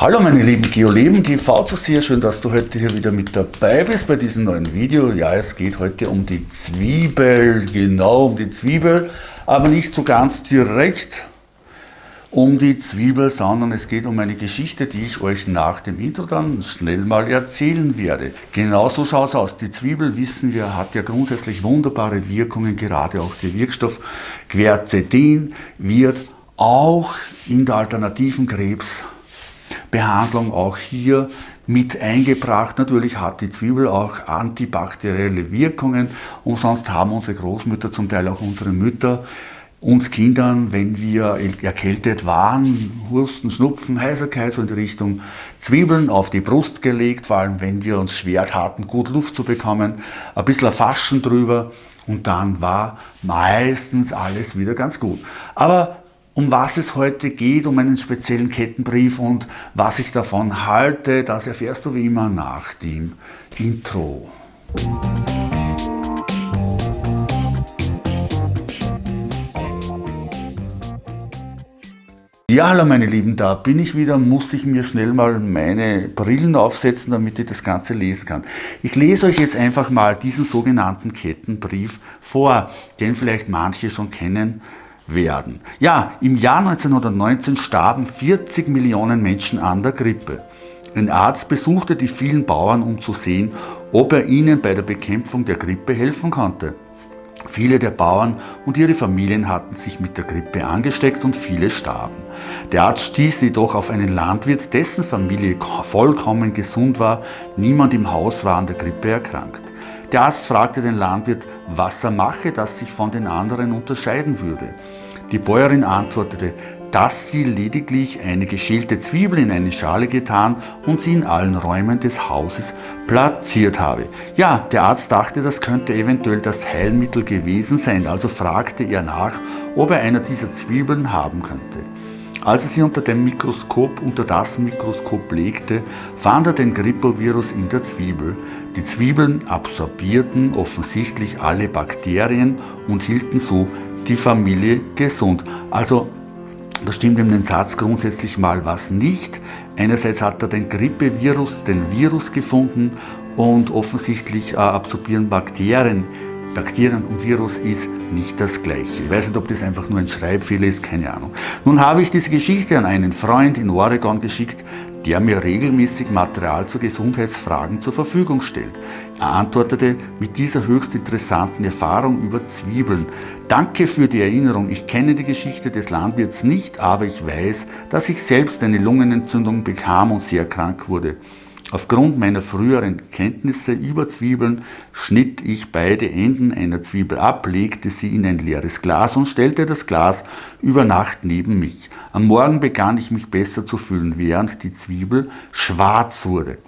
Hallo meine lieben Geoleben TV zu sehr schön, dass du heute hier wieder mit dabei bist bei diesem neuen Video. Ja, es geht heute um die Zwiebel, genau um die Zwiebel, aber nicht so ganz direkt um die Zwiebel, sondern es geht um eine Geschichte, die ich euch nach dem Intro dann schnell mal erzählen werde. Genauso schaut es aus. Die Zwiebel, wissen wir, hat ja grundsätzlich wunderbare Wirkungen, gerade auch der Wirkstoff Quercetin wird auch in der alternativen Krebs Behandlung auch hier mit eingebracht. Natürlich hat die Zwiebel auch antibakterielle Wirkungen und sonst haben unsere Großmütter, zum Teil auch unsere Mütter, uns Kindern, wenn wir erkältet waren, Husten, Schnupfen, Heiserkeit, so in die Richtung Zwiebeln auf die Brust gelegt, vor allem wenn wir uns schwer taten, gut Luft zu bekommen, ein bisschen Faschen drüber und dann war meistens alles wieder ganz gut. Aber um was es heute geht, um einen speziellen Kettenbrief und was ich davon halte, das erfährst du wie immer nach dem Intro. Ja, hallo meine Lieben, da bin ich wieder, muss ich mir schnell mal meine Brillen aufsetzen, damit ich das Ganze lesen kann. Ich lese euch jetzt einfach mal diesen sogenannten Kettenbrief vor, den vielleicht manche schon kennen, werden. Ja, im Jahr 1919 starben 40 Millionen Menschen an der Grippe. Ein Arzt besuchte die vielen Bauern, um zu sehen, ob er ihnen bei der Bekämpfung der Grippe helfen konnte. Viele der Bauern und ihre Familien hatten sich mit der Grippe angesteckt und viele starben. Der Arzt stieß jedoch auf einen Landwirt, dessen Familie vollkommen gesund war, niemand im Haus war an der Grippe erkrankt. Der Arzt fragte den Landwirt, was er mache, das sich von den anderen unterscheiden würde. Die Bäuerin antwortete, dass sie lediglich eine geschälte Zwiebel in eine Schale getan und sie in allen Räumen des Hauses platziert habe. Ja, der Arzt dachte, das könnte eventuell das Heilmittel gewesen sein, also fragte er nach, ob er einer dieser Zwiebeln haben könnte. Als er sie unter dem Mikroskop, unter das Mikroskop legte, fand er den Grippovirus in der Zwiebel. Die Zwiebeln absorbierten offensichtlich alle Bakterien und hielten so die Familie gesund. Also da stimmt in dem Satz grundsätzlich mal was nicht. Einerseits hat er den Grippevirus, den Virus gefunden und offensichtlich äh, absorbieren Bakterien. Bakterien und Virus ist nicht das gleiche. Ich weiß nicht, ob das einfach nur ein Schreibfehler ist, keine Ahnung. Nun habe ich diese Geschichte an einen Freund in Oregon geschickt, der mir regelmäßig Material zu Gesundheitsfragen zur Verfügung stellt. Er antwortete mit dieser höchst interessanten Erfahrung über Zwiebeln. Danke für die Erinnerung. Ich kenne die Geschichte des Landwirts nicht, aber ich weiß, dass ich selbst eine Lungenentzündung bekam und sehr krank wurde. Aufgrund meiner früheren Kenntnisse über Zwiebeln schnitt ich beide Enden einer Zwiebel ab, legte sie in ein leeres Glas und stellte das Glas über Nacht neben mich. Am Morgen begann ich mich besser zu fühlen, während die Zwiebel schwarz wurde.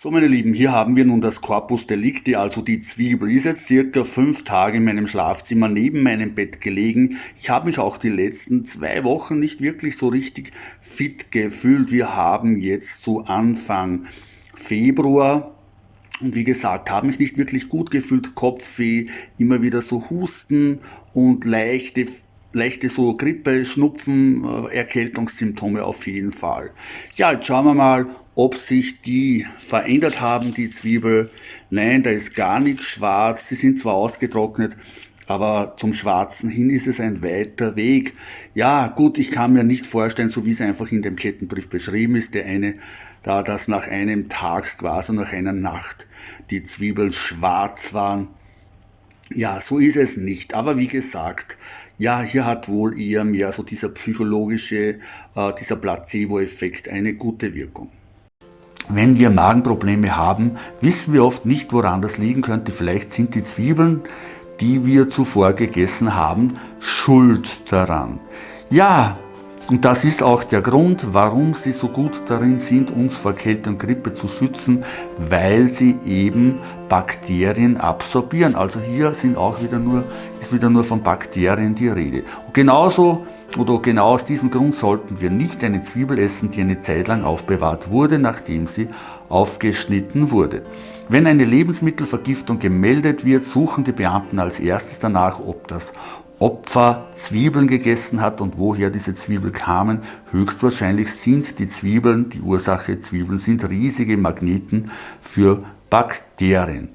So meine Lieben, hier haben wir nun das Corpus Delicti, also die Zwiebel. Ist jetzt circa fünf Tage in meinem Schlafzimmer neben meinem Bett gelegen. Ich habe mich auch die letzten zwei Wochen nicht wirklich so richtig fit gefühlt. Wir haben jetzt so Anfang Februar und wie gesagt, habe mich nicht wirklich gut gefühlt, Kopfweh, immer wieder so Husten und leichte leichte so Grippe, Schnupfen, äh, Erkältungssymptome auf jeden Fall. Ja, jetzt schauen wir mal, ob sich die verändert haben, die Zwiebel. Nein, da ist gar nichts schwarz. Sie sind zwar ausgetrocknet, aber zum Schwarzen hin ist es ein weiter Weg. Ja, gut, ich kann mir nicht vorstellen, so wie es einfach in dem Kettenbrief beschrieben ist, der eine, da das nach einem Tag quasi nach einer Nacht die Zwiebeln schwarz waren. Ja, so ist es nicht. Aber wie gesagt, ja, hier hat wohl eher mehr so dieser psychologische, äh, dieser Placebo-Effekt eine gute Wirkung. Wenn wir Magenprobleme haben, wissen wir oft nicht, woran das liegen könnte. Vielleicht sind die Zwiebeln, die wir zuvor gegessen haben, schuld daran. Ja, und das ist auch der Grund, warum sie so gut darin sind, uns vor Kälte und Grippe zu schützen, weil sie eben Bakterien absorbieren. Also hier sind auch wieder nur, ist wieder nur von Bakterien die Rede. Und genauso oder genau aus diesem Grund sollten wir nicht eine Zwiebel essen, die eine Zeit lang aufbewahrt wurde, nachdem sie aufgeschnitten wurde. Wenn eine Lebensmittelvergiftung gemeldet wird, suchen die Beamten als erstes danach, ob das Opfer Zwiebeln gegessen hat und woher diese Zwiebeln kamen. Höchstwahrscheinlich sind die Zwiebeln, die Ursache Zwiebeln sind riesige Magneten für Bakterien.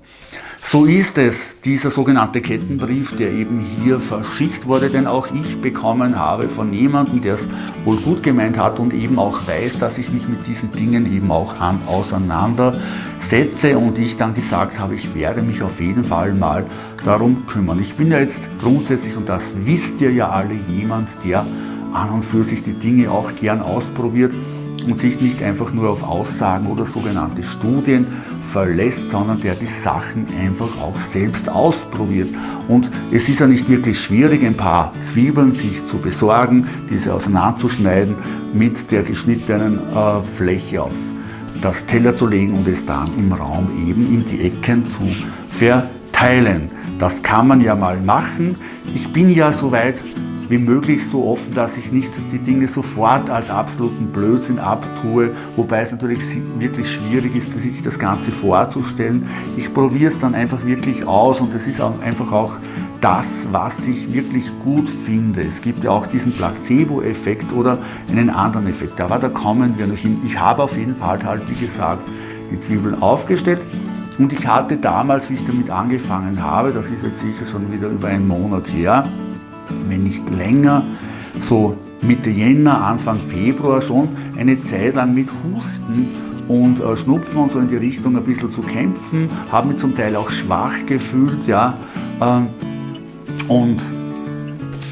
So ist es, dieser sogenannte Kettenbrief, der eben hier verschickt wurde, den auch ich bekommen habe von jemandem, der es wohl gut gemeint hat und eben auch weiß, dass ich mich mit diesen Dingen eben auch an, auseinandersetze und ich dann gesagt habe, ich werde mich auf jeden Fall mal darum kümmern. Ich bin ja jetzt grundsätzlich, und das wisst ihr ja alle, jemand, der an und für sich die Dinge auch gern ausprobiert und sich nicht einfach nur auf Aussagen oder sogenannte Studien verlässt, sondern der die Sachen einfach auch selbst ausprobiert. Und es ist ja nicht wirklich schwierig, ein paar Zwiebeln sich zu besorgen, diese auseinanderzuschneiden, mit der geschnittenen äh, Fläche auf das Teller zu legen und es dann im Raum eben in die Ecken zu verteilen. Das kann man ja mal machen. Ich bin ja soweit wie möglich so offen, dass ich nicht die Dinge sofort als absoluten Blödsinn abtue, wobei es natürlich wirklich schwierig ist, sich das Ganze vorzustellen. Ich probiere es dann einfach wirklich aus und das ist auch einfach auch das, was ich wirklich gut finde. Es gibt ja auch diesen Placebo-Effekt oder einen anderen Effekt, aber da kommen wir noch hin. Ich habe auf jeden Fall halt, wie gesagt, die Zwiebeln aufgestellt und ich hatte damals, wie ich damit angefangen habe, das ist jetzt sicher schon wieder über einen Monat her, wenn nicht länger, so Mitte Jänner, Anfang Februar schon eine Zeit lang mit Husten und äh, Schnupfen und so in die Richtung ein bisschen zu kämpfen, habe mich zum Teil auch schwach gefühlt, ja, ähm, und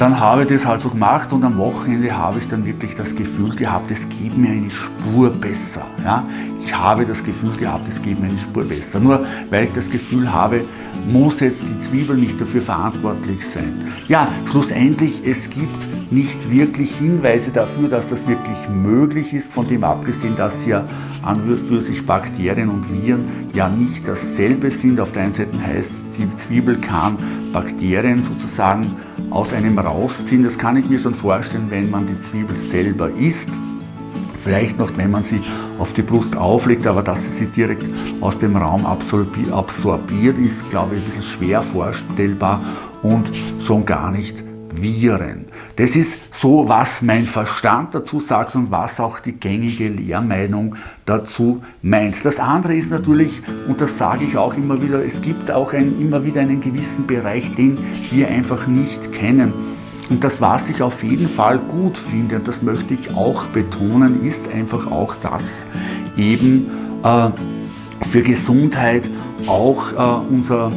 dann habe ich das halt so gemacht und am Wochenende habe ich dann wirklich das Gefühl gehabt, es geht mir eine Spur besser. Ja? Ich habe das Gefühl gehabt, es geht mir eine Spur besser. Nur weil ich das Gefühl habe, muss jetzt die Zwiebel nicht dafür verantwortlich sein. Ja, schlussendlich, es gibt nicht wirklich Hinweise dafür, dass das wirklich möglich ist, von dem abgesehen, dass ja an und für sich Bakterien und Viren ja nicht dasselbe sind. Auf der einen Seite heißt, die Zwiebel kann Bakterien sozusagen aus einem rausziehen. Das kann ich mir schon vorstellen, wenn man die Zwiebel selber isst. Vielleicht noch, wenn man sie auf die Brust auflegt, aber dass sie direkt aus dem Raum absorbiert, ist, glaube ich, ein bisschen schwer vorstellbar und schon gar nicht Viren. Das ist so, was mein Verstand dazu sagt und was auch die gängige Lehrmeinung dazu meint. Das andere ist natürlich, und das sage ich auch immer wieder, es gibt auch ein, immer wieder einen gewissen Bereich, den wir einfach nicht kennen. Und das, was ich auf jeden Fall gut finde, und das möchte ich auch betonen, ist einfach auch das eben äh, für Gesundheit auch äh, unser,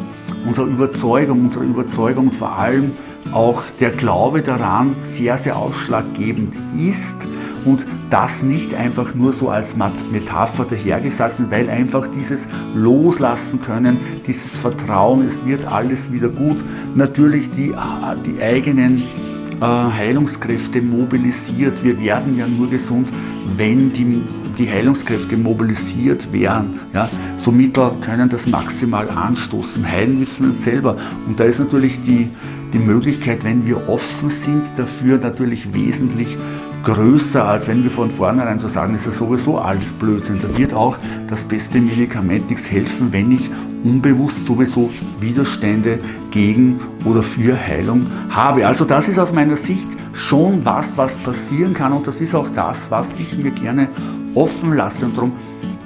unsere Überzeugung, unsere Überzeugung vor allem auch der Glaube daran sehr, sehr ausschlaggebend ist. Und das nicht einfach nur so als Metapher dahergesagt, weil einfach dieses Loslassen können, dieses Vertrauen, es wird alles wieder gut, natürlich die, die eigenen äh, Heilungskräfte mobilisiert. Wir werden ja nur gesund, wenn die, die Heilungskräfte mobilisiert werden. Ja? So Mittel können das maximal anstoßen. Heilen müssen wir uns selber. Und da ist natürlich die, die Möglichkeit, wenn wir offen sind dafür, natürlich wesentlich größer, als wenn wir von vornherein so sagen, ist sowieso alles Blödsinn. Da wird auch das beste Medikament nichts helfen, wenn ich unbewusst sowieso Widerstände gegen oder für Heilung habe. Also das ist aus meiner Sicht schon was, was passieren kann und das ist auch das, was ich mir gerne offen lasse und darum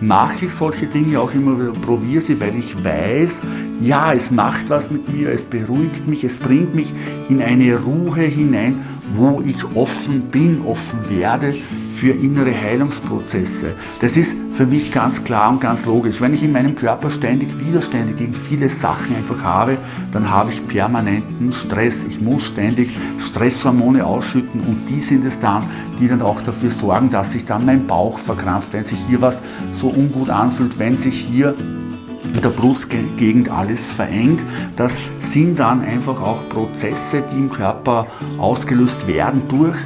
mache ich solche Dinge auch immer wieder, probiere sie, weil ich weiß, ja, es macht was mit mir, es beruhigt mich, es bringt mich in eine Ruhe hinein, wo ich offen bin, offen werde für innere Heilungsprozesse. Das ist für mich ganz klar und ganz logisch. Wenn ich in meinem Körper ständig Widerstände gegen viele Sachen einfach habe, dann habe ich permanenten Stress. Ich muss ständig Stresshormone ausschütten und die sind es dann, die dann auch dafür sorgen, dass sich dann mein Bauch verkrampft, wenn sich hier was so ungut anfühlt, wenn sich hier in der Brustgegend alles verengt. Das sind dann einfach auch Prozesse, die im Körper ausgelöst werden durch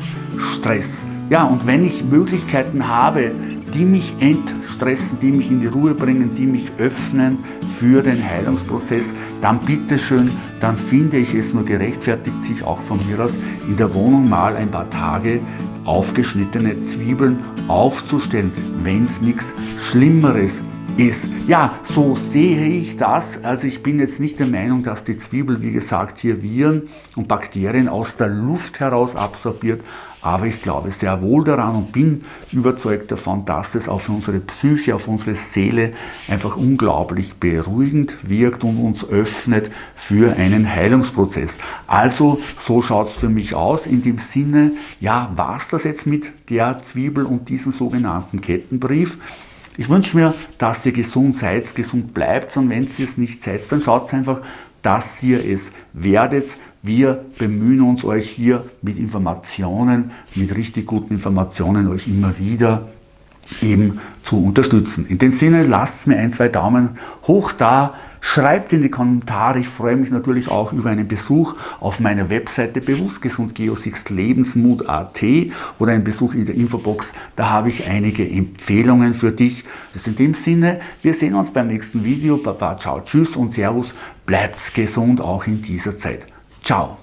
Stress. Ja, und wenn ich Möglichkeiten habe, die mich entstressen, die mich in die Ruhe bringen, die mich öffnen für den Heilungsprozess, dann bitteschön, dann finde ich es nur gerechtfertigt, sich auch von mir aus in der Wohnung mal ein paar Tage aufgeschnittene Zwiebeln aufzustellen, wenn es nichts Schlimmeres ist. Ja, so sehe ich das. Also ich bin jetzt nicht der Meinung, dass die Zwiebel, wie gesagt, hier Viren und Bakterien aus der Luft heraus absorbiert, aber ich glaube sehr wohl daran und bin überzeugt davon, dass es auf unsere Psyche, auf unsere Seele einfach unglaublich beruhigend wirkt und uns öffnet für einen Heilungsprozess. Also so schaut es für mich aus in dem Sinne, ja, war es das jetzt mit der Zwiebel und diesem sogenannten Kettenbrief? Ich wünsche mir, dass ihr gesund seid, gesund bleibt und wenn ihr es nicht seid, dann schaut einfach, dass ihr es werdet. Wir bemühen uns euch hier mit Informationen, mit richtig guten Informationen euch immer wieder eben zu unterstützen. In dem Sinne, lasst mir ein, zwei Daumen hoch da, Schreibt in die Kommentare, ich freue mich natürlich auch über einen Besuch auf meiner Webseite Bewusstgesund Geosixt Lebensmut.at oder einen Besuch in der Infobox, da habe ich einige Empfehlungen für dich. Das in dem Sinne, wir sehen uns beim nächsten Video. Baba, ciao, tschüss und servus, bleibt gesund auch in dieser Zeit. Ciao.